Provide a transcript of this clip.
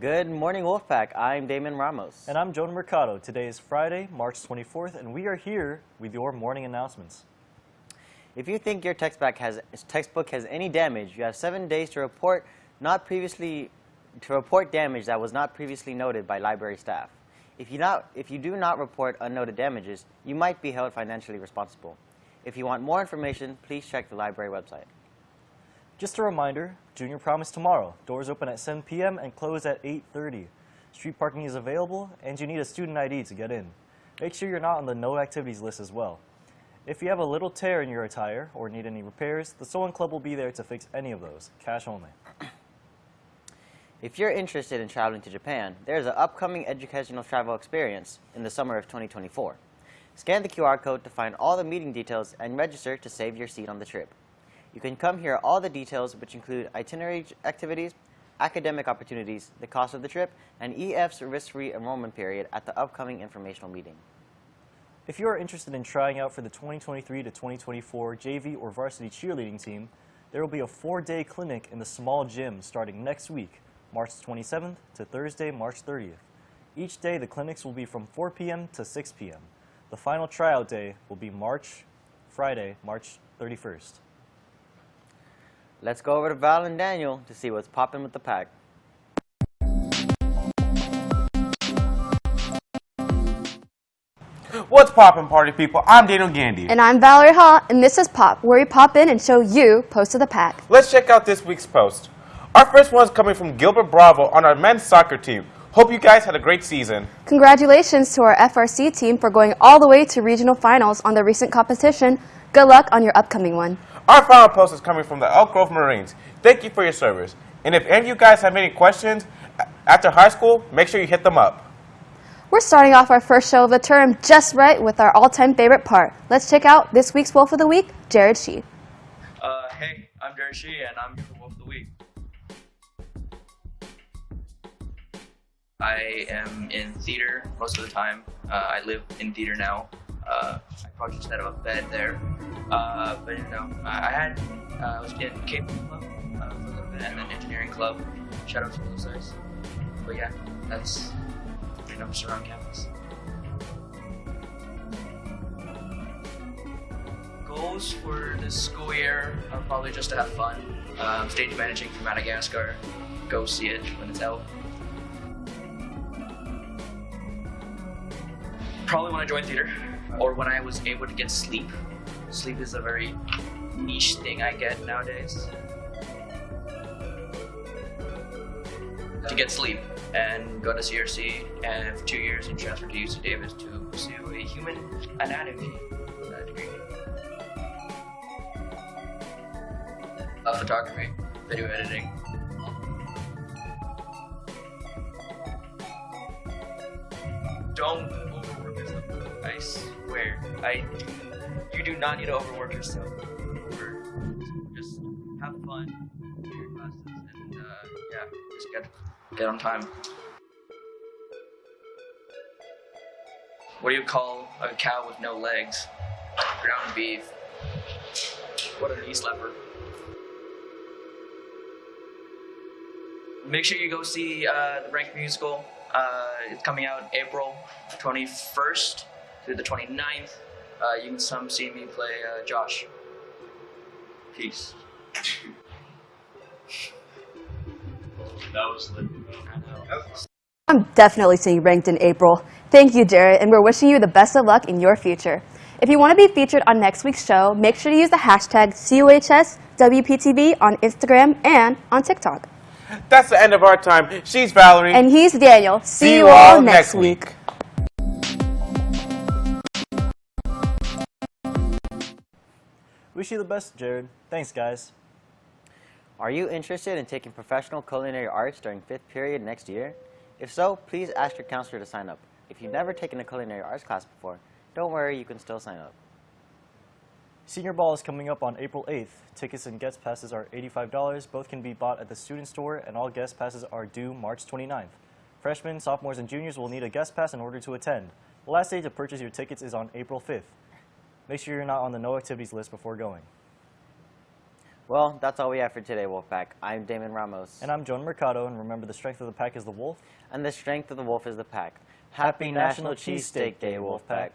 Good morning, Wolfpack. I'm Damon Ramos. And I'm Jonah Mercado. Today is Friday, March 24th, and we are here with your morning announcements. If you think your textbook has, textbook has any damage, you have seven days to report not previously to report damage that was not previously noted by library staff. If you, not, if you do not report unnoted damages, you might be held financially responsible. If you want more information, please check the library website. Just a reminder, Junior Prom is tomorrow. Doors open at 7 p.m. and close at 8.30. Street parking is available, and you need a student ID to get in. Make sure you're not on the no activities list as well. If you have a little tear in your attire or need any repairs, the Sewing Club will be there to fix any of those, cash only. If you're interested in traveling to Japan, there is an upcoming educational travel experience in the summer of 2024. Scan the QR code to find all the meeting details and register to save your seat on the trip. You can come hear all the details, which include itinerary activities, academic opportunities, the cost of the trip, and EF's risk-free enrollment period at the upcoming informational meeting. If you are interested in trying out for the 2023 to 2024 JV or varsity cheerleading team, there will be a four-day clinic in the small gym starting next week, March 27th to Thursday, March 30th. Each day, the clinics will be from 4 p.m. to 6 p.m. The final tryout day will be March, Friday, March 31st. Let's go over to Val and Daniel to see what's popping with the pack. What's poppin', party people? I'm Daniel Gandy. And I'm Valerie Haw, and this is Pop, where we pop in and show you Post of the Pack. Let's check out this week's post. Our first one is coming from Gilbert Bravo on our men's soccer team. Hope you guys had a great season. Congratulations to our FRC team for going all the way to regional finals on the recent competition. Good luck on your upcoming one. Our final post is coming from the Elk Grove Marines. Thank you for your service. And if any of you guys have any questions after high school, make sure you hit them up. We're starting off our first show of the term just right with our all-time favorite part. Let's check out this week's Wolf of the Week, Jared Shee. Uh, hey, I'm Jared Shee, and I'm your Wolf of the Week. I am in theater most of the time. Uh, I live in theater now. Uh, I probably just had a bed there. Uh, but you know, I had uh, I was in Cape Club uh, a little bit, and then engineering club. Shout out to those guys. But yeah, that's pretty much around campus. Goals for this school year are probably just to have fun. Um, stage managing for Madagascar. Go see it when it's out. Probably want to join theater, or when I was able to get sleep. Sleep is a very niche thing I get nowadays. To get sleep and go to CRC and for two years and transfer to UC Davis to pursue a human anatomy degree. Uh, photography, video editing. Don't overwork yourself. I swear. I you do not need to overwork yourself. Or just have fun your classes and uh, yeah, just get get on time. What do you call a cow with no legs? Ground beef. What a knee slapper. Make sure you go see uh, the Rank musical. Uh, it's coming out April 21st through the 29th. Uh, you can some see me play uh, Josh. Peace. That was lit. I know. I'm definitely seeing ranked in April. Thank you, Jared, and we're wishing you the best of luck in your future. If you want to be featured on next week's show, make sure to use the hashtag COHSWPTV on Instagram and on TikTok. That's the end of our time. She's Valerie. And he's Daniel. See, you all next week. Wish you the best, Jared. Thanks, guys. Are you interested in taking professional culinary arts during fifth period next year? If so, please ask your counselor to sign up. If you've never taken a culinary arts class before, don't worry, you can still sign up. Senior Ball is coming up on April 8th. Tickets and guest passes are $85. Both can be bought at the student store, and all guest passes are due March 29th. Freshmen, sophomores, and juniors will need a guest pass in order to attend. The last day to purchase your tickets is on April 5th. Make sure you're not on the no activities list before going. Well, that's all we have for today, Wolfpack. I'm Damon Ramos. And I'm Jonah Mercado, and remember the strength of the pack is the wolf. And the strength of the wolf is the pack. Happy National Cheesesteak Day, Wolfpack.